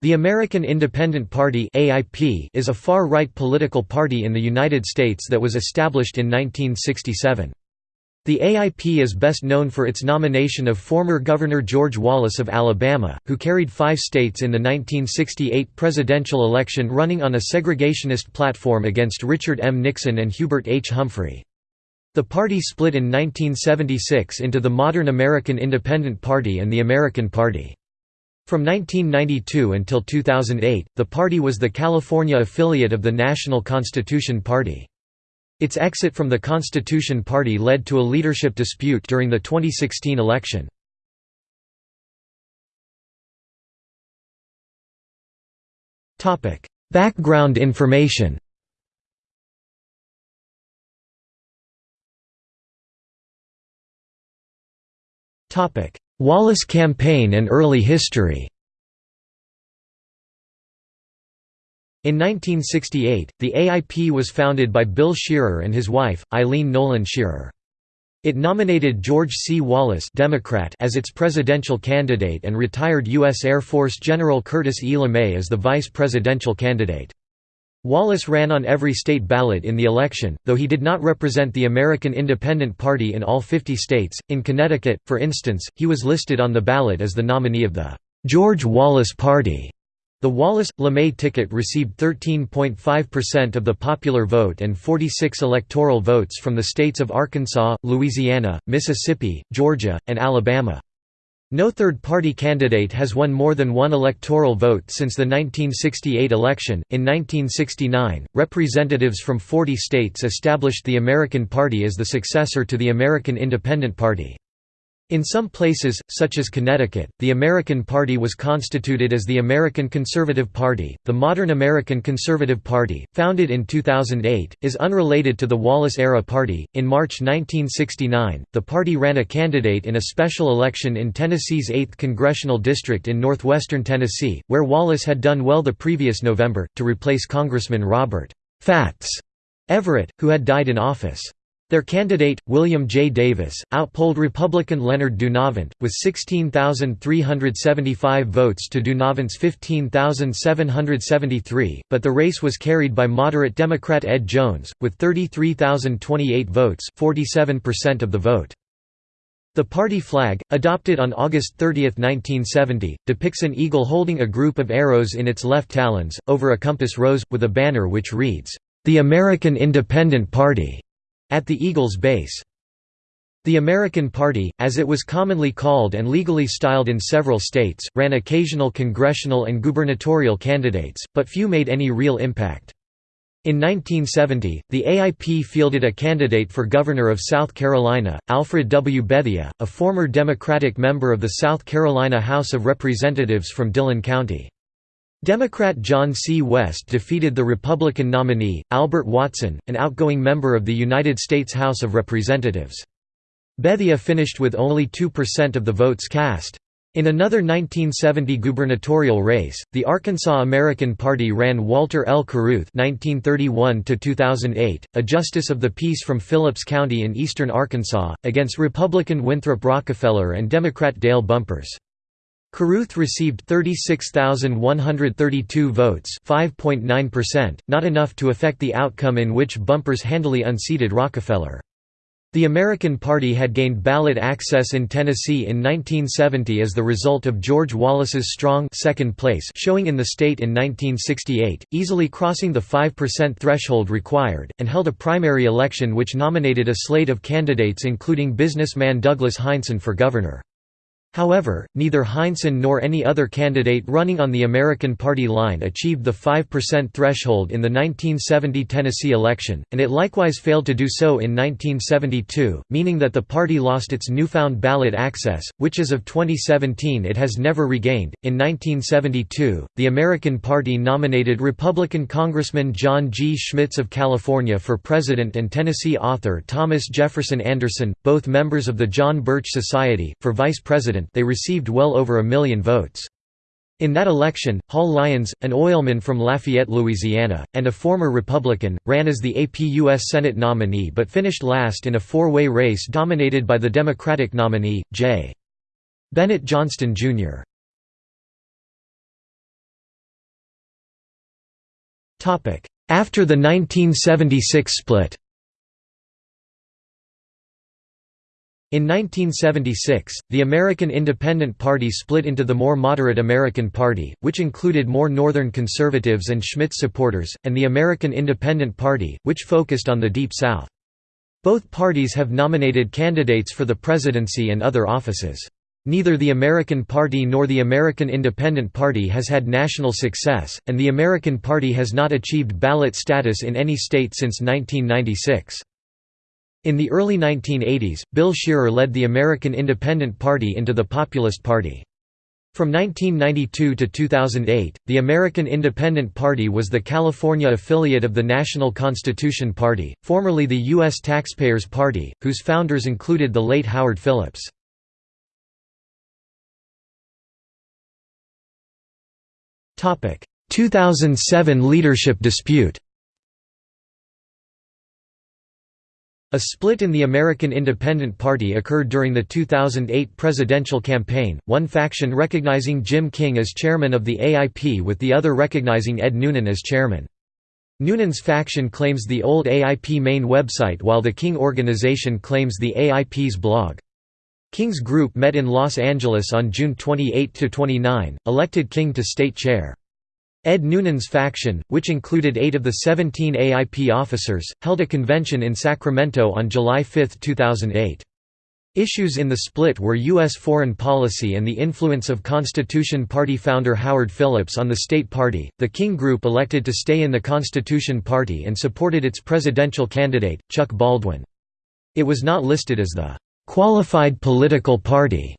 The American Independent Party is a far-right political party in the United States that was established in 1967. The AIP is best known for its nomination of former Governor George Wallace of Alabama, who carried five states in the 1968 presidential election running on a segregationist platform against Richard M. Nixon and Hubert H. Humphrey. The party split in 1976 into the modern American Independent Party and the American Party. From 1992 until 2008, the party was the California affiliate of the National Constitution Party. Its exit from the Constitution Party led to a leadership dispute during the 2016 election. Background information Wallace campaign and early history In 1968, the AIP was founded by Bill Shearer and his wife, Eileen Nolan Shearer. It nominated George C. Wallace Democrat as its presidential candidate and retired U.S. Air Force General Curtis E. LeMay as the vice presidential candidate. Wallace ran on every state ballot in the election, though he did not represent the American Independent Party in all 50 states. In Connecticut, for instance, he was listed on the ballot as the nominee of the George Wallace Party. The Wallace-LeMay ticket received 13.5% of the popular vote and 46 electoral votes from the states of Arkansas, Louisiana, Mississippi, Georgia, and Alabama. No third-party candidate has won more than one electoral vote since the 1968 election. In 1969, representatives from 40 states established the American Party as the successor to the American Independent Party. In some places, such as Connecticut, the American Party was constituted as the American Conservative Party. The modern American Conservative Party, founded in 2008, is unrelated to the Wallace era party. In March 1969, the party ran a candidate in a special election in Tennessee's 8th congressional district in northwestern Tennessee, where Wallace had done well the previous November, to replace Congressman Robert Fats Everett, who had died in office. Their candidate, William J. Davis, outpolled Republican Leonard Dunavant, with 16,375 votes to Dunavant's 15,773, but the race was carried by moderate Democrat Ed Jones, with 33,028 votes 47% of the vote. The party flag, adopted on August 30, 1970, depicts an eagle holding a group of arrows in its left talons, over a compass rose, with a banner which reads, "'The American Independent Party' At the Eagle's base. The American Party, as it was commonly called and legally styled in several states, ran occasional congressional and gubernatorial candidates, but few made any real impact. In 1970, the AIP fielded a candidate for governor of South Carolina, Alfred W. Bethea, a former Democratic member of the South Carolina House of Representatives from Dillon County. Democrat John C. West defeated the Republican nominee, Albert Watson, an outgoing member of the United States House of Representatives. Bethea finished with only 2% of the votes cast. In another 1970 gubernatorial race, the Arkansas American Party ran Walter L. Carruth (1931–2008), a justice of the peace from Phillips County in eastern Arkansas, against Republican Winthrop Rockefeller and Democrat Dale Bumpers. Carruth received 36,132 votes 5.9%, not enough to affect the outcome in which Bumpers handily unseated Rockefeller. The American Party had gained ballot access in Tennessee in 1970 as the result of George Wallace's strong second place showing in the state in 1968, easily crossing the 5% threshold required, and held a primary election which nominated a slate of candidates including businessman Douglas Heinsohn for governor. However, neither Heinsohn nor any other candidate running on the American Party line achieved the 5% threshold in the 1970 Tennessee election, and it likewise failed to do so in 1972, meaning that the party lost its newfound ballot access, which as of 2017 it has never regained. In 1972, the American Party nominated Republican Congressman John G. Schmitz of California for president and Tennessee author Thomas Jefferson Anderson, both members of the John Birch Society, for vice president president they received well over a million votes. In that election, Hall Lyons, an oilman from Lafayette, Louisiana, and a former Republican, ran as the AP U.S. Senate nominee but finished last in a four-way race dominated by the Democratic nominee, J. Bennett Johnston, Jr. After the 1976 split In 1976, the American Independent Party split into the more moderate American Party, which included more Northern conservatives and Schmitz supporters, and the American Independent Party, which focused on the Deep South. Both parties have nominated candidates for the presidency and other offices. Neither the American Party nor the American Independent Party has had national success, and the American Party has not achieved ballot status in any state since 1996. In the early 1980s, Bill Shearer led the American Independent Party into the Populist Party. From 1992 to 2008, the American Independent Party was the California affiliate of the National Constitution Party, formerly the U.S. Taxpayers Party, whose founders included the late Howard Phillips. Topic: 2007 leadership dispute A split in the American Independent Party occurred during the 2008 presidential campaign, one faction recognizing Jim King as chairman of the AIP with the other recognizing Ed Noonan as chairman. Noonan's faction claims the old AIP main website while the King organization claims the AIP's blog. King's group met in Los Angeles on June 28–29, elected King to state chair. Ed Noonan's faction, which included eight of the 17 AIP officers, held a convention in Sacramento on July 5, 2008. Issues in the split were U.S. foreign policy and the influence of Constitution Party founder Howard Phillips on the state party. The King Group elected to stay in the Constitution Party and supported its presidential candidate, Chuck Baldwin. It was not listed as the qualified political party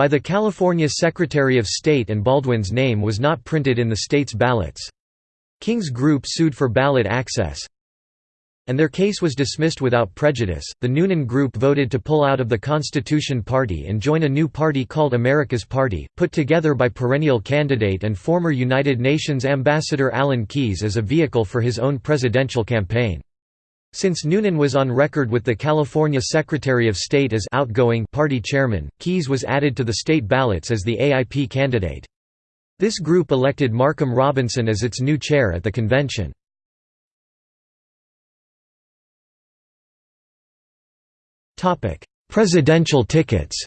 by the California Secretary of State and Baldwin's name was not printed in the state's ballots. King's group sued for ballot access, and their case was dismissed without prejudice. The Noonan Group voted to pull out of the Constitution Party and join a new party called America's Party, put together by perennial candidate and former United Nations Ambassador Alan Keyes as a vehicle for his own presidential campaign. Since Noonan was on record with the California Secretary of State as outgoing party chairman, Keyes was added to the state ballots as the AIP candidate. This group elected Markham Robinson as its new chair at the convention. Presidential tickets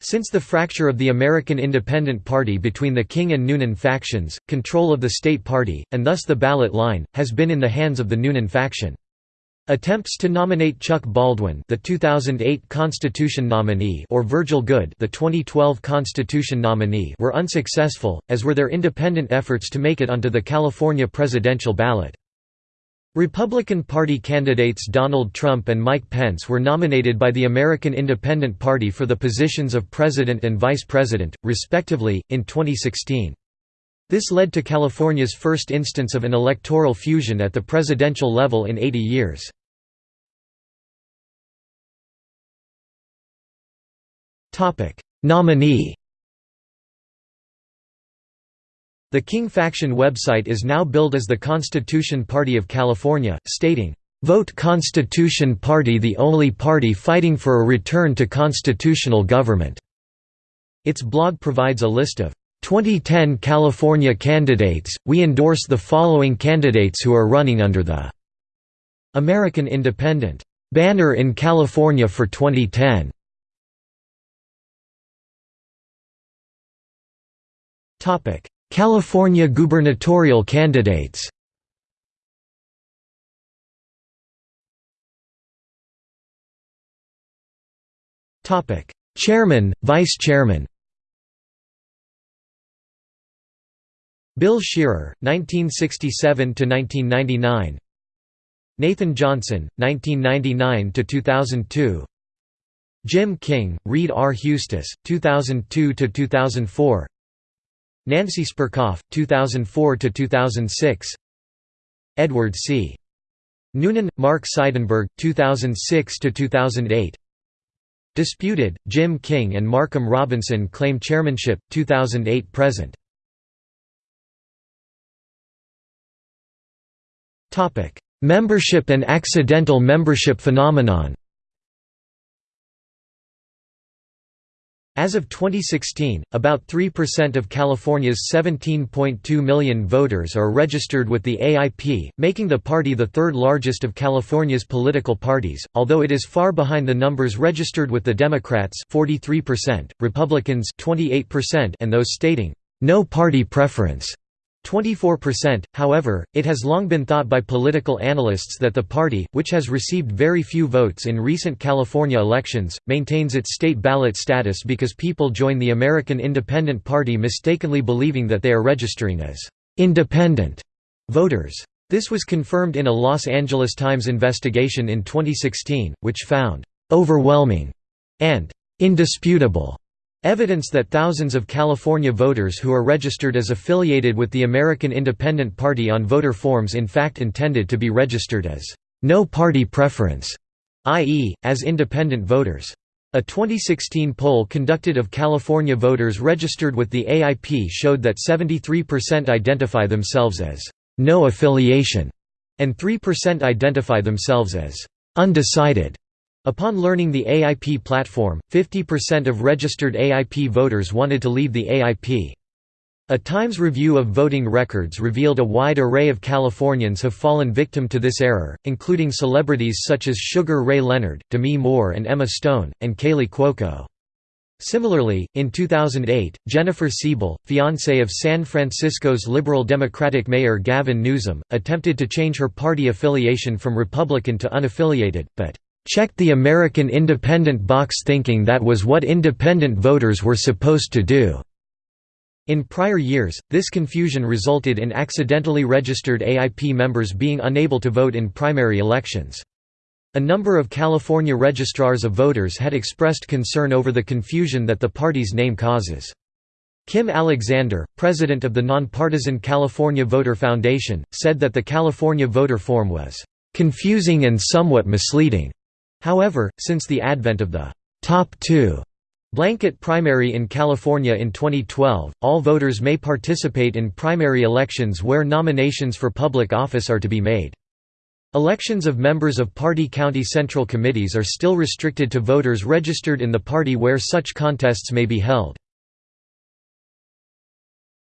Since the fracture of the American Independent Party between the King and Noonan factions, control of the state party, and thus the ballot line, has been in the hands of the Noonan faction. Attempts to nominate Chuck Baldwin, the 2008 Constitution nominee, or Virgil Goode, the 2012 Constitution nominee, were unsuccessful, as were their independent efforts to make it onto the California presidential ballot. Republican Party candidates Donald Trump and Mike Pence were nominated by the American Independent Party for the positions of President and Vice President, respectively, in 2016. This led to California's first instance of an electoral fusion at the presidential level in 80 years. Nominee The King faction website is now billed as the Constitution Party of California, stating, "...vote Constitution Party the only party fighting for a return to constitutional government." Its blog provides a list of 2010 California candidates, we endorse the following candidates who are running under the American Independent banner in California for 2010. Topic: California gubernatorial candidates. Chairman, Vice Chairman. Bill Shearer, 1967–1999 Nathan Johnson, 1999–2002 Jim King, Reed R. Huestis, 2002–2004 Nancy Spurkoff, 2004–2006 Edward C. Noonan, Mark Seidenberg, 2006–2008 Disputed, Jim King and Markham Robinson claim chairmanship, 2008–present Membership and accidental membership phenomenon As of 2016, about 3% of California's 17.2 million voters are registered with the AIP, making the party the third largest of California's political parties, although it is far behind the numbers registered with the Democrats 43%, Republicans 28% and those stating, "...no party preference." 24%. However, it has long been thought by political analysts that the party, which has received very few votes in recent California elections, maintains its state ballot status because people join the American Independent Party mistakenly believing that they are registering as independent voters. This was confirmed in a Los Angeles Times investigation in 2016, which found overwhelming and indisputable Evidence that thousands of California voters who are registered as affiliated with the American Independent Party on voter forms in fact intended to be registered as no party preference, i.e., as independent voters. A 2016 poll conducted of California voters registered with the AIP showed that 73% identify themselves as no affiliation, and 3% identify themselves as undecided. Upon learning the AIP platform, 50% of registered AIP voters wanted to leave the AIP. A Times review of voting records revealed a wide array of Californians have fallen victim to this error, including celebrities such as Sugar Ray Leonard, Demi Moore and Emma Stone, and Kaley Cuoco. Similarly, in 2008, Jennifer Siebel, fiancée of San Francisco's liberal Democratic Mayor Gavin Newsom, attempted to change her party affiliation from Republican to unaffiliated, but checked the American independent box thinking that was what independent voters were supposed to do. In prior years, this confusion resulted in accidentally registered AIP members being unable to vote in primary elections. A number of California registrars of voters had expressed concern over the confusion that the party's name causes. Kim Alexander, president of the nonpartisan California Voter Foundation, said that the California voter form was confusing and somewhat misleading. However, since the advent of the top two blanket primary in California in 2012, all voters may participate in primary elections where nominations for public office are to be made. Elections of members of party county central committees are still restricted to voters registered in the party where such contests may be held.